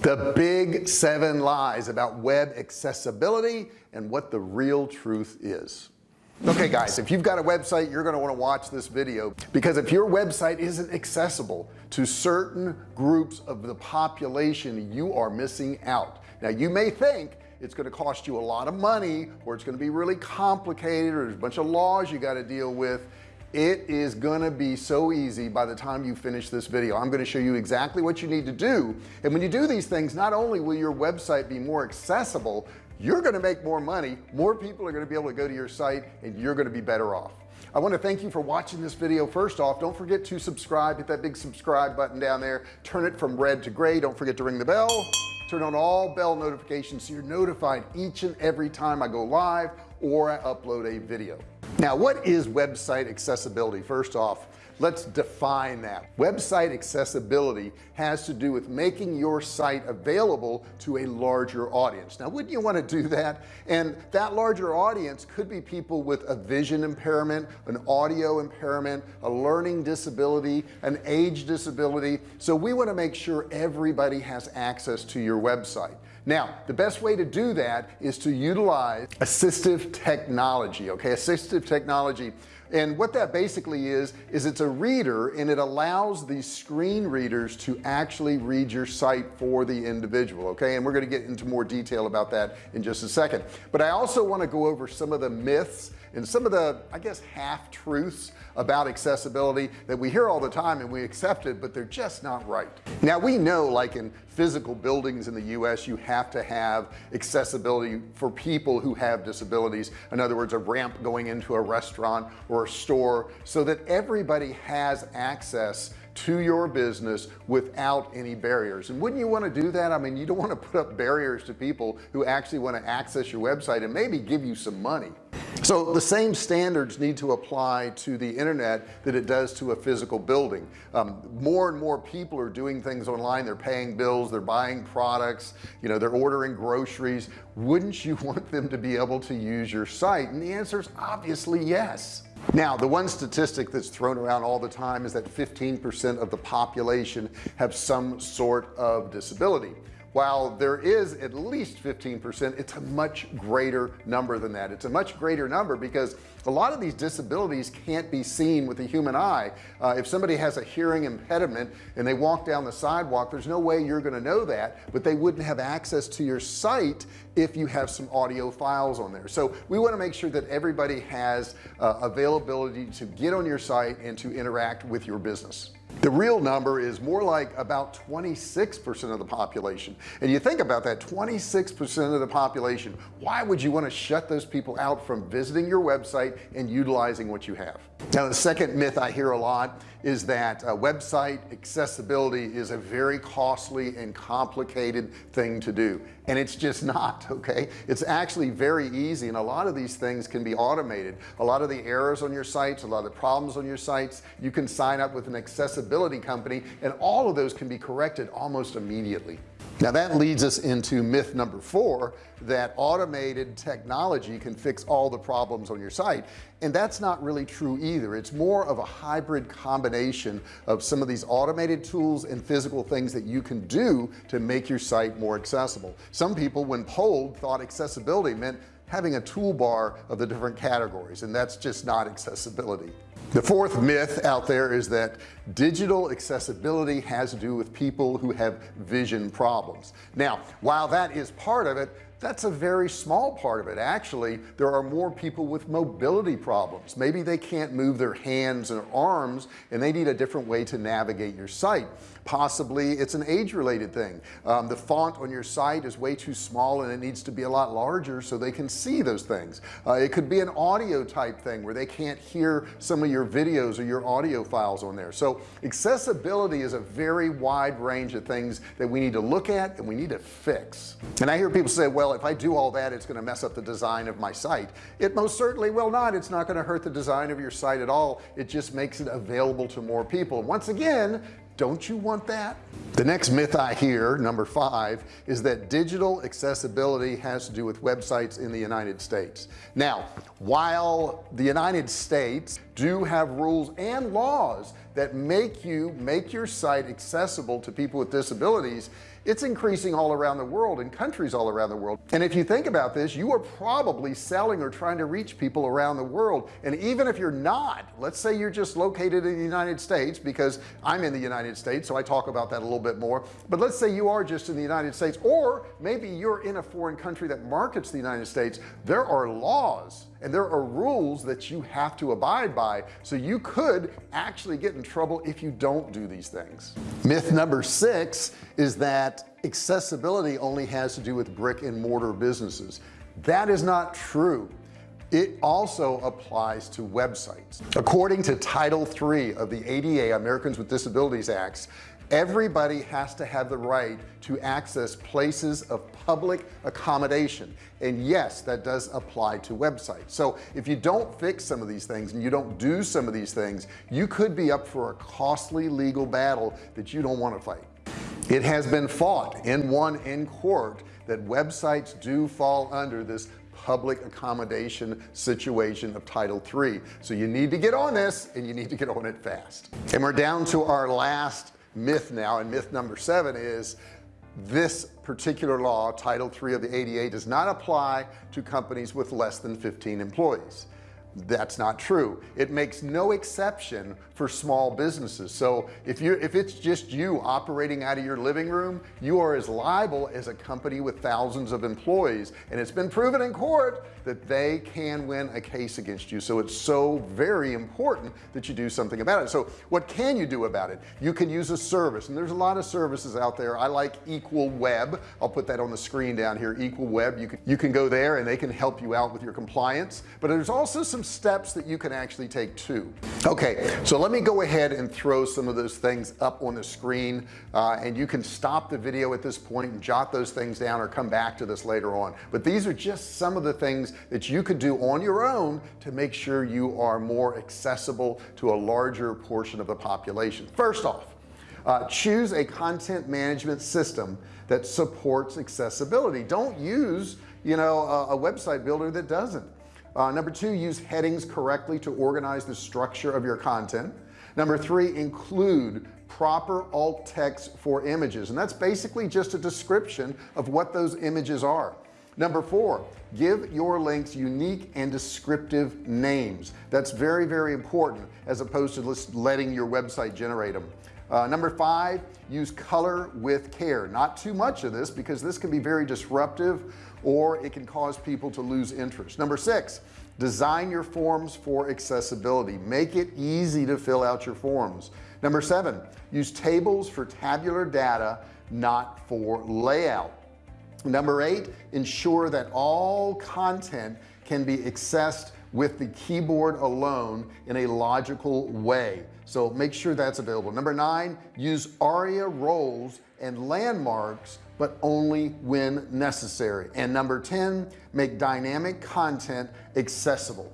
the big seven lies about web accessibility and what the real truth is. Okay guys if you've got a website you're going to want to watch this video because if your website isn't accessible to certain groups of the population you are missing out. Now you may think it's going to cost you a lot of money or it's going to be really complicated or there's a bunch of laws you got to deal with it is gonna be so easy by the time you finish this video. I'm gonna show you exactly what you need to do. And when you do these things not only will your website be more accessible you're gonna make more money more people are gonna be able to go to your site and you're gonna be better off. I want to thank you for watching this video. First off don't forget to subscribe hit that big subscribe button down there. Turn it from red to gray. Don't forget to ring the bell. Turn on all bell notifications so you're notified each and every time I go live or I upload a video now what is website accessibility? First off let's define that. Website accessibility has to do with making your site available to a larger audience. Now wouldn't you want to do that? And that larger audience could be people with a vision impairment an audio impairment a learning disability an age disability. So we want to make sure everybody has access to your website now the best way to do that is to utilize assistive technology okay? Assistive technology. And what that basically is is it's a reader and it allows these screen readers to actually read your site for the individual okay? And we're going to get into more detail about that in just a second. But I also want to go over some of the myths and some of the I guess half-truths about accessibility that we hear all the time and we accept it but they're just not right. Now we know like in physical buildings in the US you have to have accessibility for people who have disabilities. In other words a ramp going into a restaurant or a store so that everybody has access to your business without any barriers. And wouldn't you want to do that? I mean you don't want to put up barriers to people who actually want to access your website and maybe give you some money so the same standards need to apply to the internet that it does to a physical building. Um, more and more people are doing things online. They're paying bills. They're buying products. You know they're ordering groceries. Wouldn't you want them to be able to use your site? And the answer is obviously yes. Now the one statistic that's thrown around all the time is that 15% of the population have some sort of disability while there is at least 15% it's a much greater number than that. It's a much greater number because a lot of these disabilities can't be seen with the human eye. Uh, if somebody has a hearing impediment and they walk down the sidewalk there's no way you're going to know that but they wouldn't have access to your site if you have some audio files on there. So we want to make sure that everybody has uh, availability to get on your site and to interact with your business the real number is more like about 26% of the population. And you think about that 26% of the population why would you want to shut those people out from visiting your website and utilizing what you have? Now the second myth I hear a lot is that uh, website accessibility is a very costly and complicated thing to do. And it's just not okay? It's actually very easy and a lot of these things can be automated. A lot of the errors on your sites a lot of the problems on your sites you can sign up with an accessibility company and all of those can be corrected almost immediately. Now that leads us into myth number four that automated technology can fix all the problems on your site. And that's not really true either. It's more of a hybrid combination of some of these automated tools and physical things that you can do to make your site more accessible. Some people when polled thought accessibility meant having a toolbar of the different categories and that's just not accessibility. The fourth myth out there is that digital accessibility has to do with people who have vision problems. Now while that is part of it that's a very small part of it. Actually there are more people with mobility problems. Maybe they can't move their hands and arms and they need a different way to navigate your site. Possibly it's an age related thing. Um, the font on your site is way too small and it needs to be a lot larger so they can see those things. Uh, it could be an audio type thing where they can't hear some of your videos or your audio files on there. So accessibility is a very wide range of things that we need to look at and we need to fix. And I hear people say well if I do all that it's going to mess up the design of my site. It most certainly will not. It's not going to hurt the design of your site at all. It just makes it available to more people. Once again don't you want that? The next myth I hear number five is that digital accessibility has to do with websites in the United States. Now while the United States do have rules and laws that make you make your site accessible to people with disabilities it's increasing all around the world in countries all around the world. And if you think about this you are probably selling or trying to reach people around the world. And even if you're not let's say you're just located in the United States because I'm in the United States so I talk about that a little bit more. But let's say you are just in the United States or maybe you're in a foreign country that markets the United States. There are laws and there are rules that you have to abide by so you could actually get in trouble if you don't do these things. Myth number six is that accessibility only has to do with brick and mortar businesses. That is not true. It also applies to websites. According to title 3 of the ADA Americans with Disabilities Acts everybody has to have the right to access places of public accommodation. And yes that does apply to websites. So if you don't fix some of these things and you don't do some of these things you could be up for a costly legal battle that you don't want to fight. It has been fought and won in court that websites do fall under this public accommodation situation of title 3 so you need to get on this and you need to get on it fast. And we're down to our last myth now and myth number seven is this particular law title 3 of the ADA does not apply to companies with less than 15 employees that's not true. It makes no exception for small businesses. So if you if it's just you operating out of your living room you are as liable as a company with thousands of employees. And it's been proven in court that they can win a case against you. So it's so very important that you do something about it. So what can you do about it? You can use a service. And there's a lot of services out there. I like EqualWeb. I'll put that on the screen down here. EqualWeb. You can you can go there and they can help you out with your compliance. But there's also some steps that you can actually take too. Okay so let me go ahead and throw some of those things up on the screen uh, and you can stop the video at this point and jot those things down or come back to this later on. But these are just some of the things that you could do on your own to make sure you are more accessible to a larger portion of the population. First off uh, choose a content management system that supports accessibility. Don't use you know a, a website builder that doesn't uh, number two use headings correctly to organize the structure of your content. Number three include proper alt text for images. And that's basically just a description of what those images are. Number four give your links unique and descriptive names. That's very very important as opposed to just letting your website generate them uh, number five use color with care. Not too much of this because this can be very disruptive or it can cause people to lose interest. Number six design your forms for accessibility. Make it easy to fill out your forms. Number seven use tables for tabular data not for layout. Number eight ensure that all content can be accessed with the keyboard alone in a logical way so make sure that's available. Number nine use ARIA roles and landmarks but only when necessary. And number 10 make dynamic content accessible.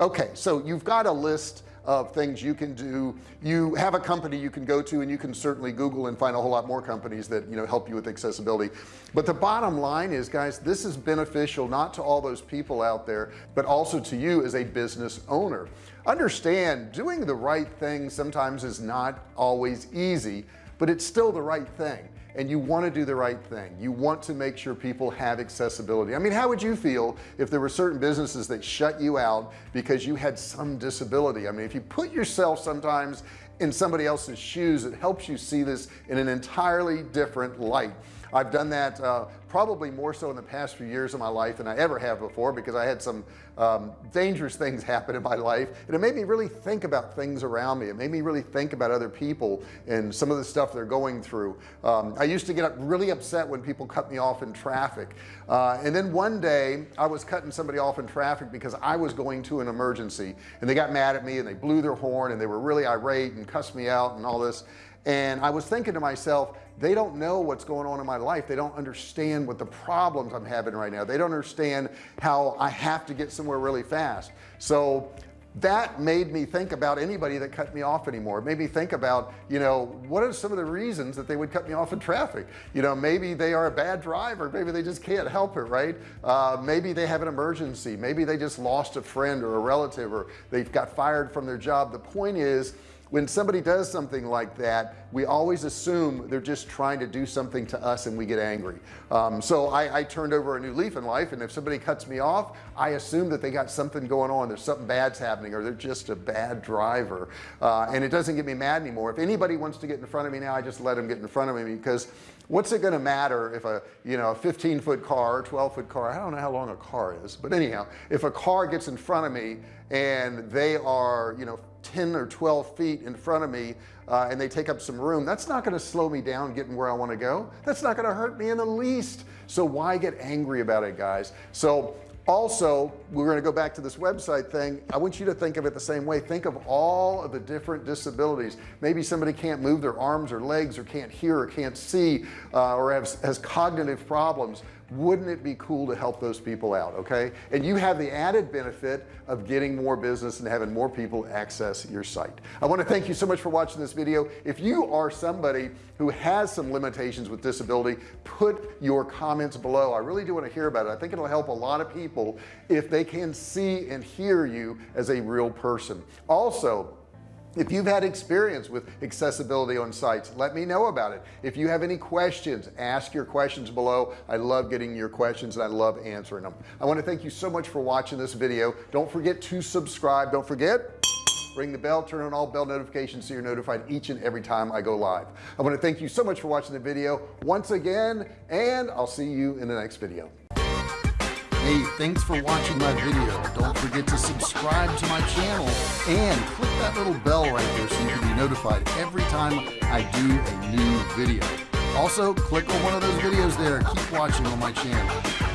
Okay so you've got a list of things you can do. You have a company you can go to and you can certainly google and find a whole lot more companies that you know help you with accessibility. But the bottom line is guys this is beneficial not to all those people out there but also to you as a business owner. Understand doing the right thing sometimes is not always easy but it's still the right thing and you want to do the right thing. You want to make sure people have accessibility. I mean how would you feel if there were certain businesses that shut you out because you had some disability? I mean if you put yourself sometimes in somebody else's shoes it helps you see this in an entirely different light I've done that uh, probably more so in the past few years of my life than I ever have before because I had some um, dangerous things happen in my life. And it made me really think about things around me. It made me really think about other people and some of the stuff they're going through. Um, I used to get really upset when people cut me off in traffic. Uh, and then one day I was cutting somebody off in traffic because I was going to an emergency. And they got mad at me and they blew their horn and they were really irate and cussed me out and all this and I was thinking to myself they don't know what's going on in my life. They don't understand what the problems I'm having right now. They don't understand how I have to get somewhere really fast. So that made me think about anybody that cut me off anymore. It made me think about you know what are some of the reasons that they would cut me off in traffic? You know maybe they are a bad driver. Maybe they just can't help it right? Uh, maybe they have an emergency. Maybe they just lost a friend or a relative or they've got fired from their job. The point is when somebody does something like that we always assume they're just trying to do something to us and we get angry. Um, so I, I turned over a new leaf in life and if somebody cuts me off I assume that they got something going on. There's something bad's happening or they're just a bad driver. Uh, and it doesn't get me mad anymore. If anybody wants to get in front of me now I just let them get in front of me because what's it going to matter if a you know a 15 foot car 12 foot car I don't know how long a car is but anyhow if a car gets in front of me and they are you know 10 or 12 feet in front of me uh, and they take up some room that's not going to slow me down getting where I want to go. That's not going to hurt me in the least. So why get angry about it guys? So also we're going to go back to this website thing. I want you to think of it the same way. Think of all of the different disabilities. Maybe somebody can't move their arms or legs or can't hear or can't see uh, or has, has cognitive problems. Wouldn't it be cool to help those people out okay? And you have the added benefit of getting more business and having more people access your site. I want to thank you so much for watching this video. If you are somebody who has some limitations with disability put your comments below. I really do want to hear about it. I think it'll help a lot of people if they can see and hear you as a real person. Also if you've had experience with accessibility on sites let me know about it. If you have any questions ask your questions below. I love getting your questions and I love answering them. I want to thank you so much for watching this video. Don't forget to subscribe. Don't forget ring the bell turn on all bell notifications so you're notified each and every time I go live. I want to thank you so much for watching the video once again and I'll see you in the next video Hey, thanks for watching my video. Don't forget to subscribe to my channel and click that little bell right there so you can be notified every time I do a new video. Also, click on one of those videos there. Keep watching on my channel.